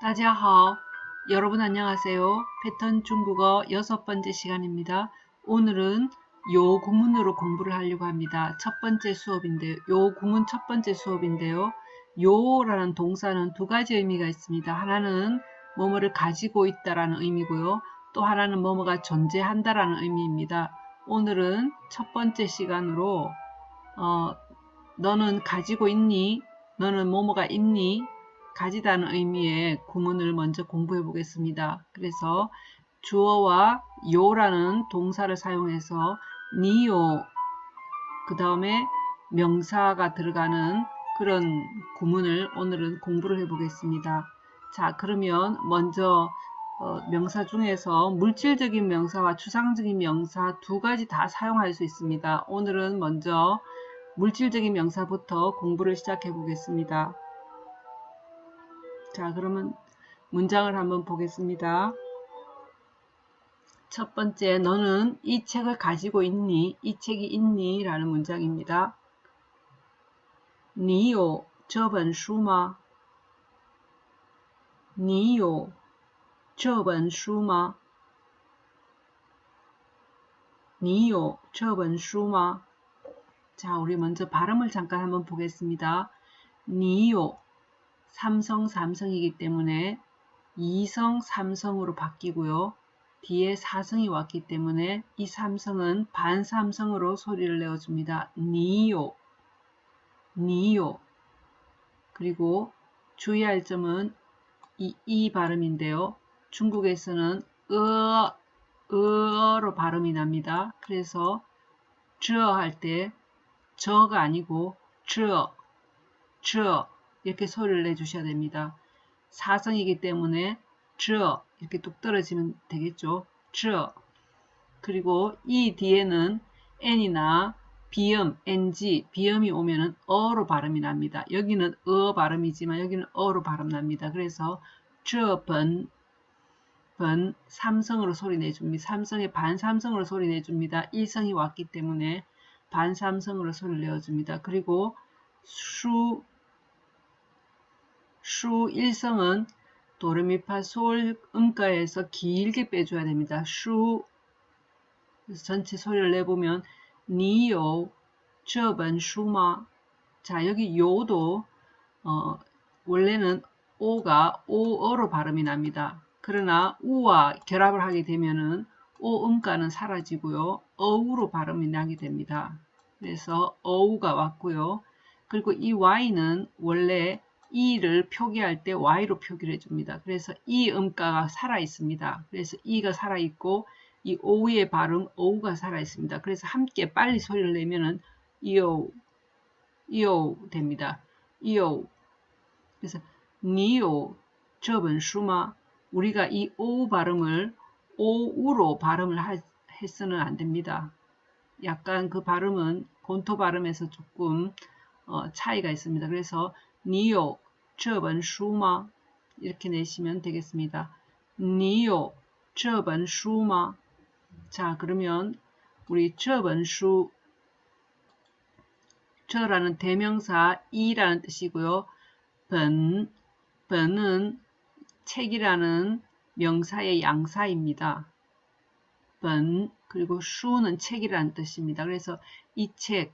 大家好. 여러분 안녕하세요. 패턴 중국어 여섯 번째 시간입니다. 오늘은 요 구문으로 공부를 하려고 합니다. 첫 번째 수업인데요. 요 구문 첫 번째 수업인데요. 요라는 동사는 두 가지 의미가 있습니다. 하나는 뭐뭐를 가지고 있다라는 의미고요. 또 하나는 뭐뭐가 존재한다라는 의미입니다. 오늘은 첫 번째 시간으로 어, 너는 가지고 있니? 너는 뭐뭐가 있니? 가지다는 의미의 구문을 먼저 공부해 보겠습니다. 그래서 주어와 요라는 동사를 사용해서 니요 그 다음에 명사가 들어가는 그런 구문을 오늘은 공부를 해 보겠습니다. 자 그러면 먼저 어, 명사 중에서 물질적인 명사와 추상적인 명사 두 가지 다 사용할 수 있습니다. 오늘은 먼저 물질적인 명사부터 공부를 시작해 보겠습니다. 자, 그러면 문장을 한번 보겠습니다. 첫 번째, 너는 이 책을 가지고 있니? 이 책이 있니? 라는 문장입니다. 你有这本书吗?你有这本书吗? 你有这本书吗? 자, 우리 먼저 발음을 잠깐 한번 보겠습니다. 니요 삼성 삼성이기 때문에 이성 삼성으로 바뀌고요. 뒤에 사성이 왔기 때문에 이 삼성은 반삼성으로 소리를 내어줍니다. 니요 니요 그리고 주의할 점은 이, 이 발음인데요. 중국에서는 으, 으로 발음이 납니다. 그래서 저 할 때 저가 아니고 저, 저 이렇게 소리를 내주셔야 됩니다. 사성이기 때문에 저 이렇게 뚝 떨어지면 되겠죠. 저 그리고 이 뒤에는 n이나 비음, ng, 비음이 오면은 어로 발음이 납니다. 여기는 어 발음이지만 여기는 어로 발음 납니다. 그래서 저 번 번 삼성으로 소리 내줍니다. 삼성의 반삼성으로 소리 내줍니다. 일성이 왔기 때문에 반삼성으로 소리를 내어줍니다. 그리고 수, 수 일성은 도레미파 솔 음가에서 길게 빼줘야 됩니다. 수 전체 소리를 내보면 니요 저번 슈마 자 여기 요도 어, 원래는 오가 오어로 발음이 납니다. 그러나 우와 결합을 하게 되면은 오 음가는 사라지고요. 어우로 발음이 나게 됩니다. 그래서 어우가 왔고요. 그리고 이 y는 원래 e를 표기할 때 y로 표기를 해줍니다. 그래서 이 음가가 살아 있습니다. 그래서 e가 살아 있고 이 o의 발음 o가 살아 있습니다. 그래서 함께 빨리 소리를 내면은 이오 이오 됩니다. 이오 그래서 니오 저번 슈마 우리가 이오 발음을 오우로 발음을 하, 해서는 안 됩니다. 약간 그 발음은 본토 발음에서 조금 어, 차이가 있습니다. 그래서 니요 저번 슈마 이렇게 내시면 되겠습니다. 니요 슈마 자 그러면 우리 슈 저라는 대명사 이라는 뜻이고요. 번, 번은 책이라는 명사의 양사입니다. 번 그리고 슈는 책이라는 뜻입니다. 그래서 이 책,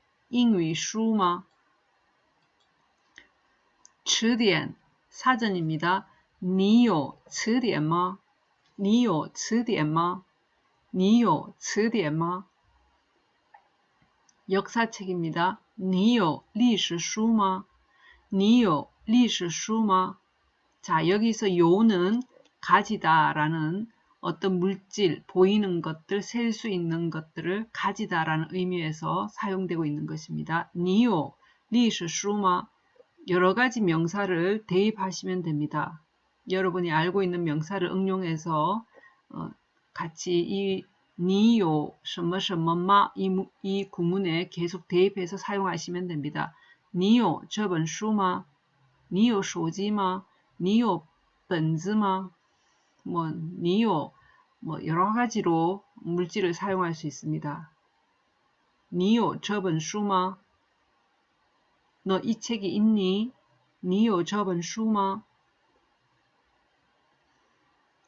英语书吗?词典 사전입니다. 你有词典吗?你有词典吗?你有词典吗? 역사책입니다. 你有历史书吗?你有历史书吗? 자, 여기서 요는 가지다라는 어떤 물질, 보이는 것들, 셀 수 있는 것들을 가지다라는 의미에서 사용되고 있는 것입니다. 니요, 历史书吗? 여러 가지 명사를 대입하시면 됩니다. 여러분이 알고 있는 명사를 응용해서 어, 같이 이 니요 什么什么마 이, 이 구문에 계속 대입해서 사용하시면 됩니다. 니요 这本书吗?니요 手机吗?니요 本子吗? 뭐 니오, 뭐 여러 가지로 물질을 사용할 수 있습니다. 니오 저번 슈마 너 이 책이 있니? 니오 저번 슈마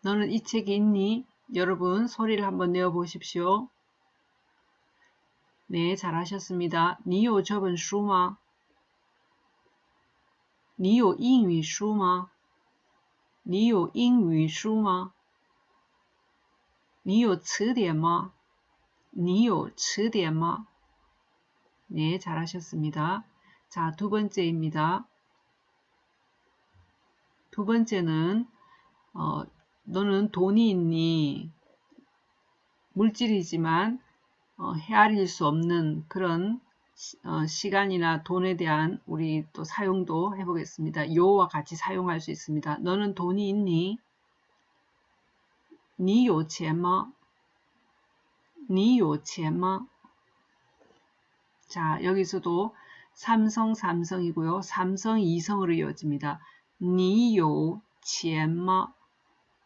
너는 이 책이 있니? 여러분 소리를 한번 내어 보십시오. 네, 잘하셨습니다. 니오 저번 슈마 니오 잉위 슈마 니요 英语书吗?니요 词典吗?니요 词典吗? 네, 잘하셨습니다. 자, 두 번째입니다. 두 번째는 어, 너는 돈이 있니? 물질이지만 어, 헤아릴 수 없는 그런 어, 시간이나 돈에 대한 우리 또 사용도 해보겠습니다. 요와 같이 사용할 수 있습니다. 너는 돈이 있니? 你有钱吗?你有钱吗? 자, 여기서도 삼성, 삼성이고요. 삼성, 이성으로 이어집니다. 你有钱吗?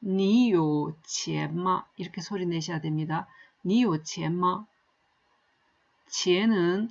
你有钱吗? 이렇게 소리 내셔야 됩니다. 你有钱吗?钱은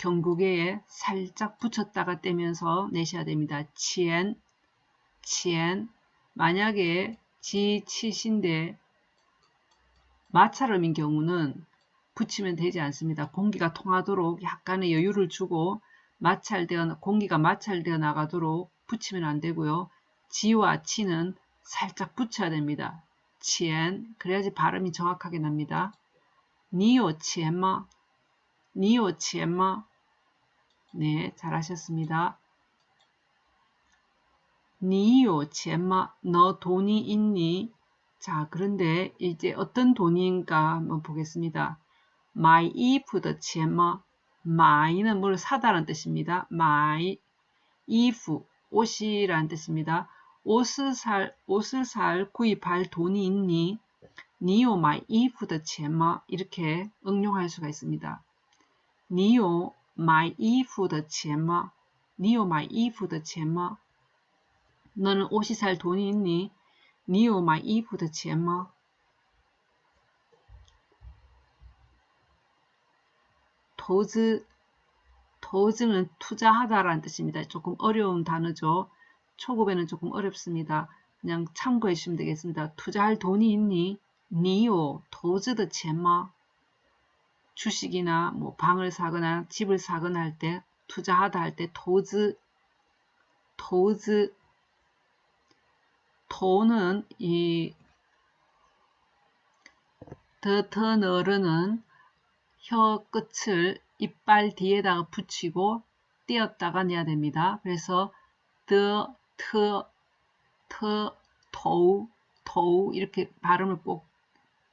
경구개에 살짝 붙였다가 떼면서 내셔야 됩니다. 치엔, 치엔. 만약에 지치신데 마찰음인 경우는 붙이면 되지 않습니다. 공기가 통하도록 약간의 여유를 주고 마찰되어 공기가 마찰되어 나가도록 붙이면 안 되고요. 지와 치는 살짝 붙여야 됩니다. 치엔 그래야지 발음이 정확하게 납니다. 你有钱吗 你有钱吗 네 잘하셨습니다. 你有钱吗 너 돈이 있니? 자 그런데 이제 어떤 돈인가 한번 보겠습니다. 마이 이프더 치엔마 마이는 뭘 사다라는 뜻입니다. 买衣服 옷이라는 뜻입니다. 옷을 살, 옷을 살 구입할 돈이 있니? 你有买衣服的钱吗 이렇게 응용할 수가 있습니다. 你有买衣服的钱吗 你有买衣服的钱吗 너는 옷이 살 돈이 있니? 니오 마이 이프더 체마 도즈 도즈는 투자하다라는 뜻입니다. 조금 어려운 단어죠. 초급에는 조금 어렵습니다. 그냥 참고해 주시면 되겠습니다. 투자할 돈이 있니? 니요, 젠마 주식이나 뭐 방을 사거나 집을 사거나 할 때 투자하다 할 때 도즈 도즈 도는 이 더터너르는 혀 끝을 이빨 뒤에다가 붙이고 띄었다가 내야 됩니다. 그래서 더 트, 트, 더우, 더우 이렇게 발음을 꼭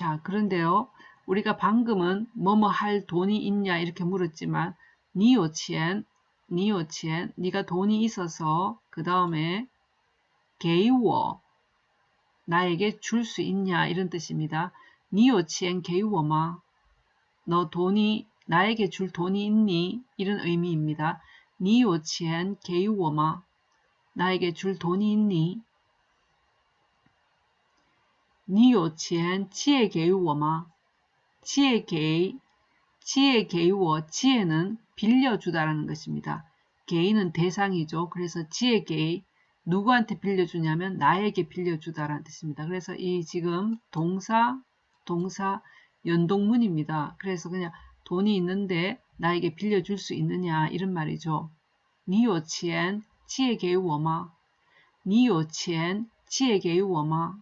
자, 그런데요. 우리가 방금은 뭐뭐 할 돈이 있냐 이렇게 물었지만 니오치엔, 니오치엔, 니가 돈이 있어서 그 다음에 게이워, 나에게 줄 수 있냐 이런 뜻입니다. 니오치엔 게이워마, 너 돈이 나에게 줄 돈이 있니? 이런 의미입니다. 니오치엔 게이워마, 나에게 줄 돈이 있니? 你有钱借给我吗? 借给, 借给我, 借는 빌려주다라는 것입니다. 개인은 대상이죠. 그래서 지에게 누구한테 빌려주냐면 나에게 빌려주다라는 뜻입니다. 그래서 이 지금 동사, 동사 연동문입니다. 그래서 그냥 돈이 있는데 나에게 빌려줄 수 있느냐 이런 말이죠. 你有钱借给我吗?你有钱借给我吗?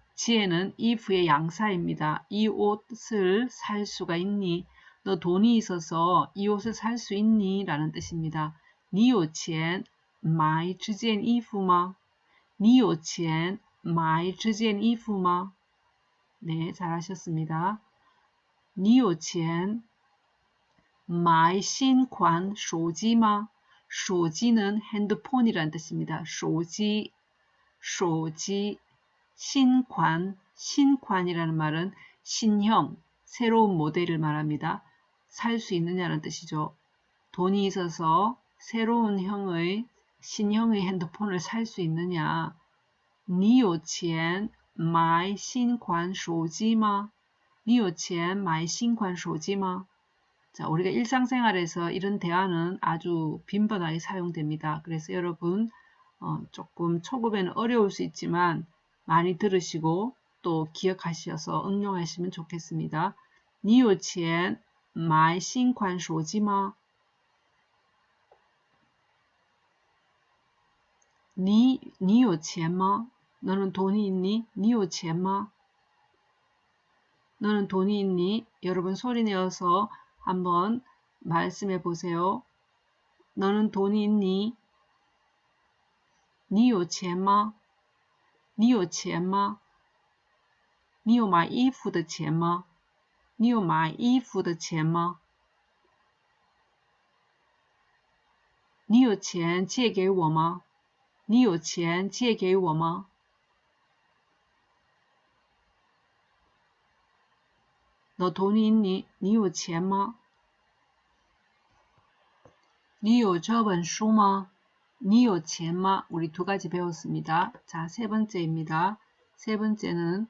借는衣服의 양사입니다. 이 옷을 살 수가 있니? 너 돈이 있어서 이 옷을 살 수 있니? 라는 뜻입니다. 你有钱买这件衣服吗?你有钱 买这件衣服吗? 네, 잘하셨습니다. 你有钱买新款手机吗?手机는 핸드폰이란 뜻입니다. 手机, 手机, 신관, 신관이라는 말은 신형, 새로운 모델을 말합니다. 살 수 있느냐는 뜻이죠. 돈이 있어서 새로운 형의, 신형의 핸드폰을 살 수 있느냐. 你有钱买新款手机吗?你有钱买新款手机吗? 자, 우리가 일상생활에서 이런 대화는 아주 빈번하게 사용됩니다. 그래서 여러분 어, 조금 초급에는 어려울 수 있지만 많이 들으시고 또 기억하셔서 응용하시면 좋겠습니다. 你有钱买新款手机吗? 你你有钱吗? 너는 돈이 있니? 你有钱吗? 너는 돈이 있니? 여러분 소리 내어서 한번 말씀해 보세요. 너는 돈이 있니? 你有钱吗? 你有钱吗？你有买衣服的钱吗？你有买衣服的钱吗？你有钱借给我吗？你有钱借给我吗？老头，你你你有钱吗？你有这本书吗？ 니요 치엔마 우리 두 가지 배웠습니다. 자, 세 번째입니다. 세 번째는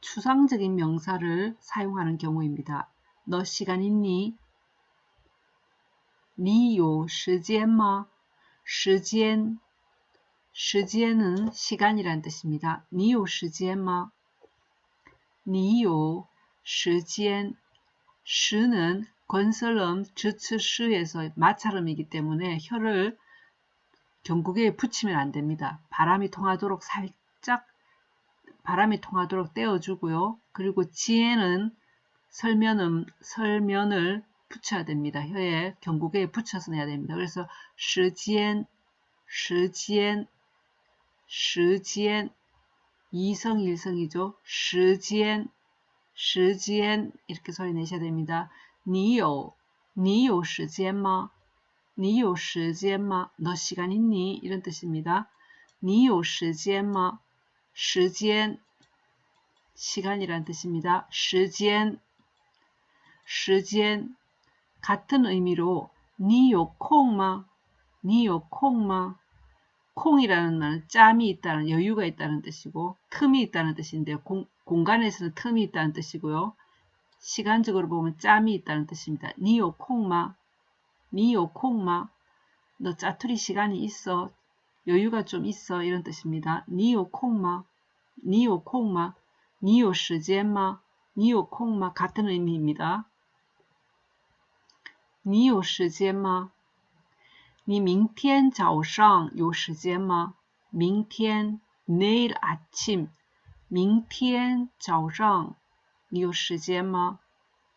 추상적인 명사를 사용하는 경우입니다. 너 시간 있니? 니요 시간마? 시간 시간은 시간이란 뜻입니다. 니요 시간마? 니요 시간 시는 건설음 주츠 시에서 마찰음이기 때문에 혀를 경국에 붙이면 안 됩니다. 바람이 통하도록 살짝 바람이 통하도록 떼어주고요. 그리고 지에는 설면음, 설면을 붙여야 됩니다. 혀에 경국에 붙여서 내야 됩니다. 그래서 시간, 시간 时间 이성 일성이죠. 时间时间 이렇게 소리 내셔야 됩니다. 你有你有时间吗? 你有时间吗?너 시간 있니? 이런 뜻입니다. 你有时间吗?时间 시간이란 뜻입니다. 时间时间 같은 의미로 你有空吗?你有空吗? 콩이라는 말은 짬이 있다는 여유가 있다는 뜻이고 틈이 있다는 뜻인데 공, 공간에서는 틈이 있다는 뜻이고요. 시간적으로 보면 짬이 있다는 뜻입니다. 니요 콩마 니요 콩마 너 짜투리 시간이 있어 여유가 좀 있어 이런 뜻입니다. 니요 콩마 니요 콩마 니요 시간마 니요 콩마 같은 의미입니다. 니요 시간마 你明天早上有时间吗?明天 내일 아침 明天早上有时间吗?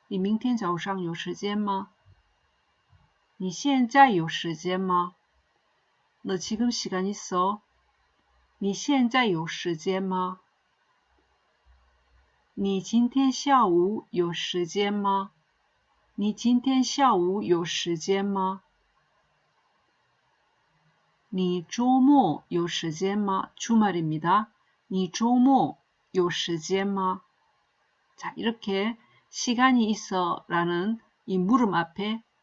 你明天早上有时间吗? 你现在有时间吗?너 지금 시간 있어? 你现在有时间吗? 你今天下午有时间吗？你今天下午有时间吗？你周末有时间吗？주말입니다你周末有时间吗？ 자, 이렇게 시간이 있어 라는 이 물음 앞에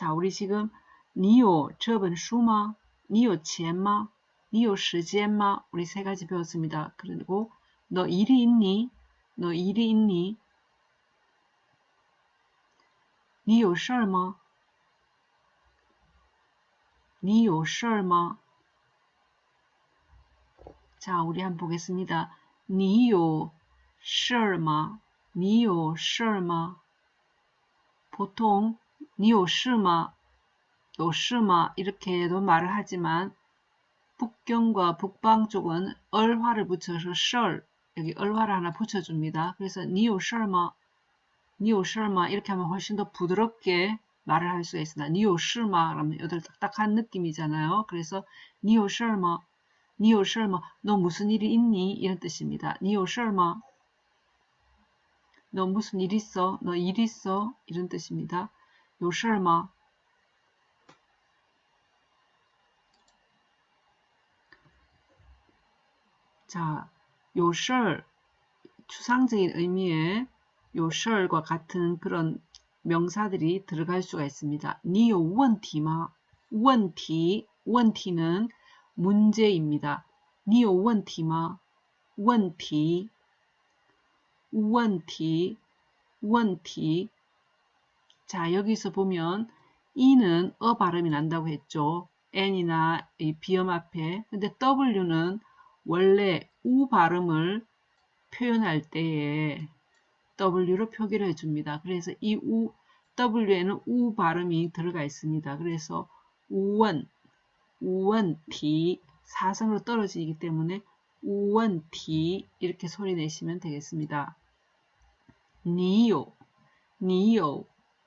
자, 우리 지금 시젠마 우리 세 가지 배웠습니다. 그리고 너 일이 있니? 너 일이 있니? 셔마. 자, 우리 한번 보겠습니다. 셔마. 보통 니요 셔마 요시마 이렇게도 말을 하지만 북경과 북방 쪽은 얼화를 붙여서 셜 여기 얼화를 하나 붙여줍니다. 그래서 니오 셜마 니오 셜마 이렇게 하면 훨씬 더 부드럽게 말을 할 수가 있습니다. 니오 셜마 그러면 여덟 딱딱한 느낌이잖아요. 그래서 니오 셜마 니오 셜마 너 무슨 일이 있니? 이런 뜻입니다. 니오 셜마 너 무슨 일 있어? 너 일 있어? 이런 뜻입니다. 요 셜마 자, 요셜 추상적인 의미의 요셜과 같은 그런 명사들이 들어갈 수가 있습니다. 니요 원티마? 원티 원티는 문제입니다. 니요 원티마? 원티. 원티 원티 자 여기서 보면 이는 어 발음이 난다고 했죠. n이나 이 비음 앞에 근데 w는 원래 우 발음을 표현할 때에 W로 표기를 해줍니다. 그래서 이 우, W에는 우 발음이 들어가 있습니다. 그래서 우원, 우원티, 사성으로 떨어지기 때문에 우원티 이렇게 소리 내시면 되겠습니다. 니요, 니요,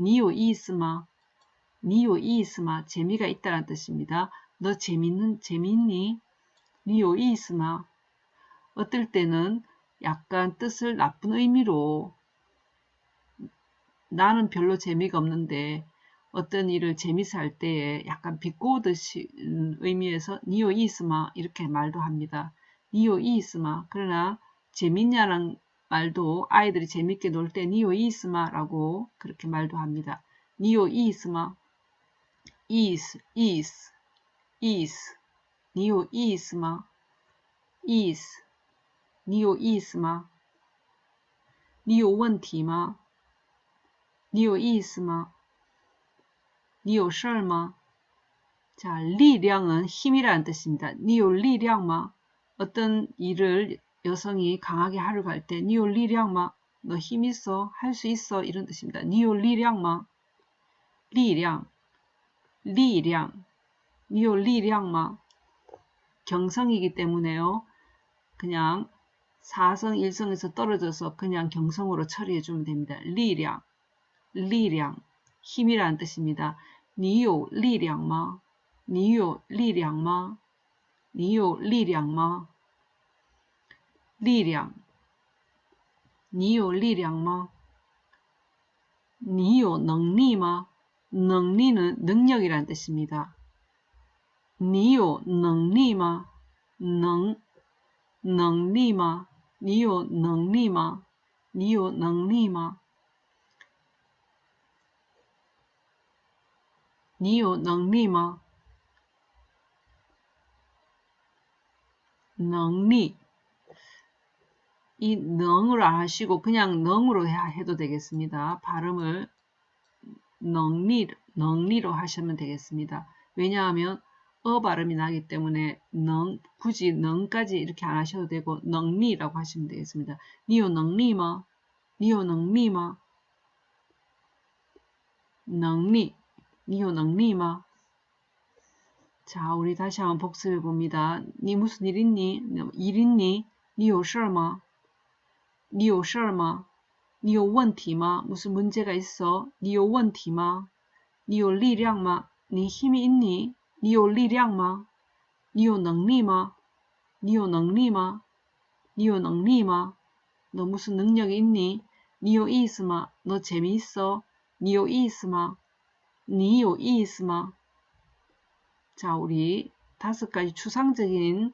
니요 이스마 니요 이스마 재미가 있다는 뜻입니다. 너 재밌는 재밌니? 니요 이스마 어떨 때는 약간 뜻을 나쁜 의미로 나는 별로 재미가 없는데 어떤 일을 재미있어 할 때에 약간 비꼬듯이 의미에서 니오 이스마 이렇게 말도 합니다. 니오 이스마 그러나 재밌냐는 말도 아이들이 재밌게 놀 때 니오 이스마라고 그렇게 말도 합니다. 니오 이스마 이스 이스 이스 니오 이스마 이스 你有意思吗?你有问题吗?你有意思吗?你有事儿吗? 자, 리량은 힘이라는 뜻입니다. 니요 리량마 어떤 일을 여성이 강하게 하러 갈때 你有力量吗 너 힘 있어? 할 수 있어? 이런 뜻입니다. 你有力量吗 力量 力量 你有力量吗 경성이기 때문에요. 그냥 4성 1성에서 떨어져서 그냥 경성으로 처리해 주면 됩니다. 力量, 力量, 힘이라는 뜻입니다. 你有力量吗, 니요 리량마, 니요 리량마, 리량, 니요 리량마, 니요 능리마, 능리는 능력이라는 뜻입니다. 니요 능리마, 능, 능리마, 你有能力吗? 你有能力吗你有能力吗能力 이안 하시고 그냥 능으로 해도 되겠습니다. 발음을 능리, 능리로 하시면 되겠습니다. 왜냐하면 어 발음이 나기 때문에 능, 굳이 능까지 이렇게 안 하셔도 되고 능리라고 하시면 되겠습니다. 니요 능리마? 니요 능리마? 능리, 니요 능리마? 자, 우리 다시 한번 복습해 봅니다. 니 무슨 일 있니? 일 있니? 니요 事吗? 你有事儿吗？你有问题吗？무슨문제가있어你有问题吗？你有力量吗？你힘이있니你有力量吗？你有能力吗？你有能力吗？你有能力吗？너무슨능력이있니你有意思吗？너재미있어你有意思吗？你有意思吗？자우리다섯가지추상적인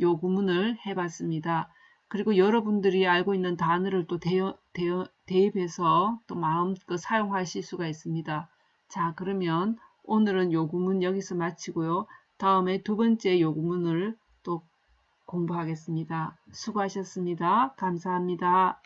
요 구문을 해봤습니다. 그리고 여러분들이 알고 있는 단어를 또 대여, 대여, 대입해서 또 마음껏 사용하실 수가 있습니다. 자 그러면 오늘은 요 구문 여기서 마치고요. 다음에 두 번째 요 구문을 또 공부하겠습니다. 수고하셨습니다. 감사합니다.